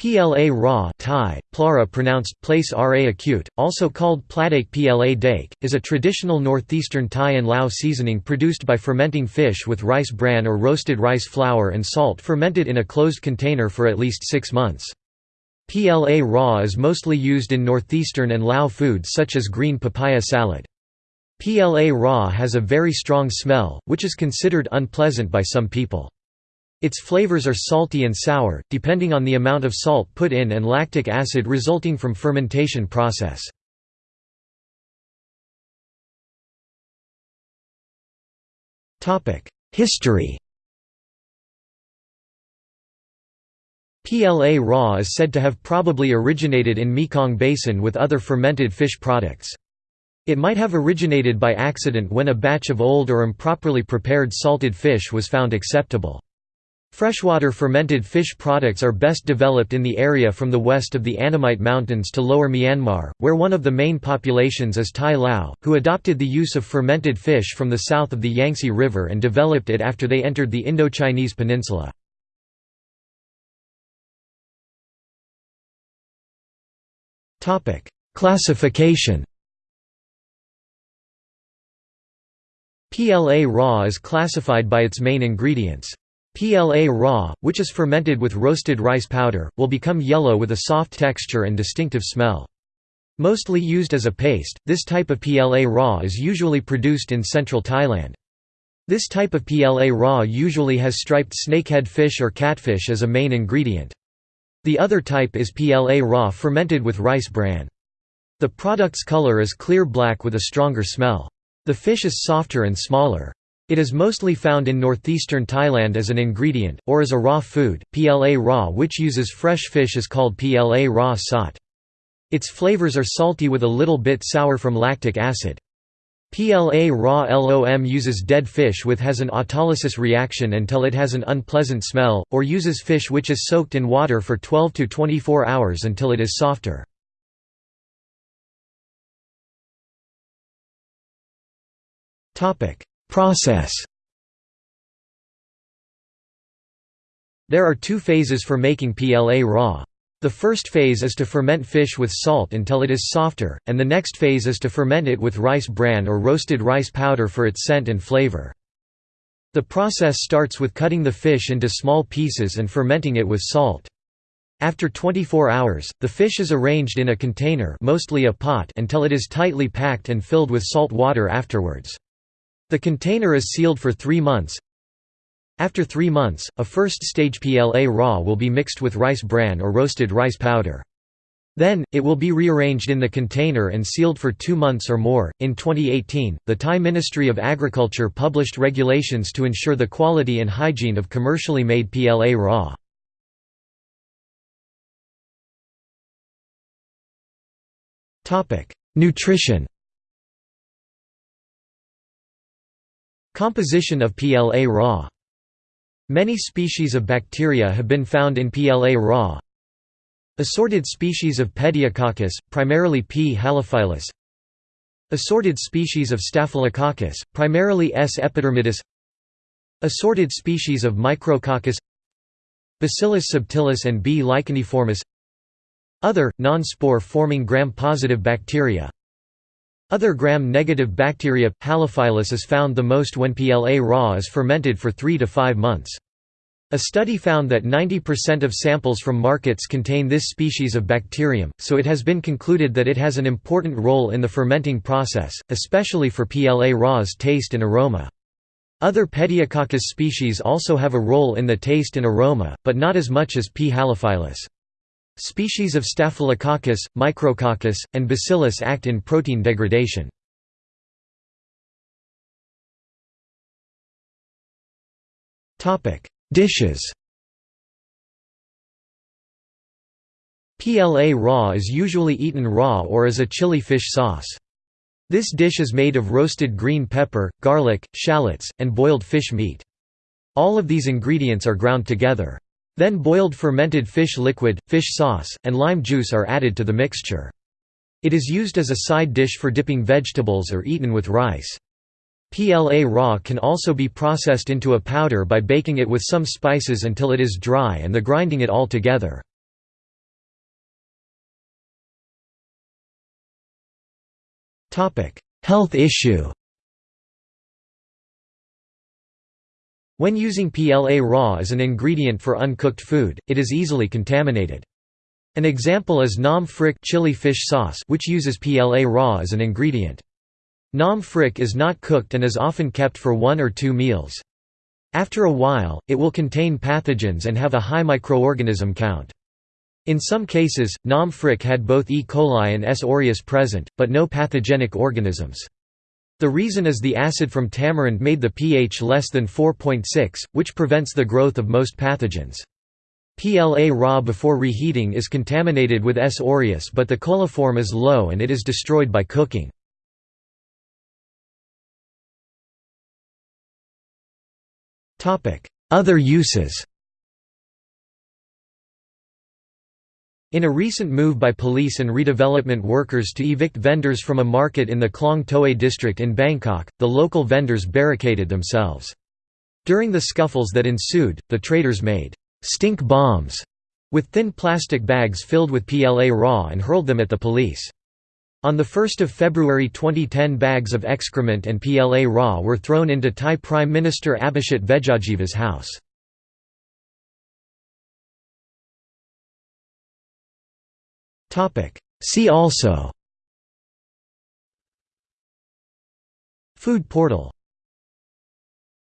pla ra Thai, plara pronounced place ra acute, also called pladake pla dake, is a traditional northeastern Thai and Lao seasoning produced by fermenting fish with rice bran or roasted rice flour and salt fermented in a closed container for at least six months. pla ra is mostly used in northeastern and Lao foods such as green papaya salad. pla ra has a very strong smell, which is considered unpleasant by some people. Its flavors are salty and sour, depending on the amount of salt put in and lactic acid resulting from fermentation process. History pla ra is said to have probably originated in Mekong Basin with other fermented fish products. It might have originated by accident when a batch of old or improperly prepared salted fish was found acceptable. Freshwater fermented fish products are best developed in the area from the west of the Annamite Mountains to lower Myanmar, where one of the main populations is Thai Lao, who adopted the use of fermented fish from the south of the Yangtze River and developed it after they entered the Indochinese peninsula. Classification pla ra is classified by its main ingredients. PLA raw, which is fermented with roasted rice powder, will become yellow with a soft texture and distinctive smell. Mostly used as a paste, this type of pla ra is usually produced in central Thailand. This type of pla ra usually has striped snakehead fish or catfish as a main ingredient. The other type is pla ra fermented with rice bran. The product's color is clear black with a stronger smell. The fish is softer and smaller. It is mostly found in northeastern Thailand as an ingredient, or as a raw food. pla ra, which uses fresh fish, is called pla ra sot. Its flavors are salty with a little bit sour from lactic acid. pla ra LOM uses dead fish with has an autolysis reaction until it has an unpleasant smell, or uses fish which is soaked in water for 12 to 24 hours until it is softer. Topic: Process There are two phases for making pla ra. The first phase is to ferment fish with salt until it is softer, and the next phase is to ferment it with rice bran or roasted rice powder for its scent and flavor. The process starts with cutting the fish into small pieces and fermenting it with salt. After 24 hours, the fish is arranged in a container mostly a pot until it is tightly packed and filled with salt water afterwards. The container is sealed for three months. After three months, a first-stage pla ra will be mixed with rice bran or roasted rice powder. Then, it will be rearranged in the container and sealed for two months or more. In 2018, the Thai Ministry of Agriculture published regulations to ensure the quality and hygiene of commercially made pla ra. Nutrition Composition of pla ra Many species of bacteria have been found in pla ra. Assorted species of Pediococcus, primarily P. halophilus Assorted species of Staphylococcus, primarily S. epidermidis Assorted species of Micrococcus Bacillus subtilis and B. licheniformis Other, non-spore-forming gram-positive bacteria other gram-negative bacteria, Halophilus is found the most when pla ra is fermented for 3 to 5 months. A study found that 90% of samples from markets contain this species of bacterium, so it has been concluded that it has an important role in the fermenting process, especially for pla ra's taste and aroma. Other Pediococcus species also have a role in the taste and aroma, but not as much as P. halophilus. Species of Staphylococcus, Micrococcus, and Bacillus act in protein degradation. Dishes pla ra is usually eaten raw or as a chili fish sauce. This dish is made of roasted green pepper, garlic, shallots, and boiled fish meat. All of these ingredients are ground together. Then boiled fermented fish liquid, fish sauce, and lime juice are added to the mixture. It is used as a side dish for dipping vegetables or eaten with rice. pla ra can also be processed into a powder by baking it with some spices until it is dry and the grinding it all together. Health issue When using pla ra as an ingredient for uncooked food, it is easily contaminated. An example is Nam Phrik chili fish sauce which uses pla ra as an ingredient. Nam Phrik is not cooked and is often kept for one or two meals. After a while, it will contain pathogens and have a high microorganism count. In some cases, Nam Phrik had both E. coli and S. aureus present, but no pathogenic organisms. The reason is the acid from tamarind made the pH less than 4.6, which prevents the growth of most pathogens. pla ra before reheating is contaminated with S. aureus but the coliform is low and it is destroyed by cooking. Other uses In a recent move by police and redevelopment workers to evict vendors from a market in the Klong Toei district in Bangkok, the local vendors barricaded themselves. During the scuffles that ensued, the traders made stink bombs with thin plastic bags filled with pla ra and hurled them at the police. On 1 February 2010 bags of excrement and pla ra were thrown into Thai Prime Minister Abhisit Vejjajiva's house. See also. Food portal